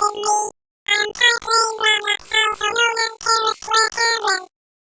is. I'm